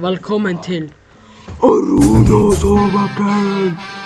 Velkommen til Aronas overkant!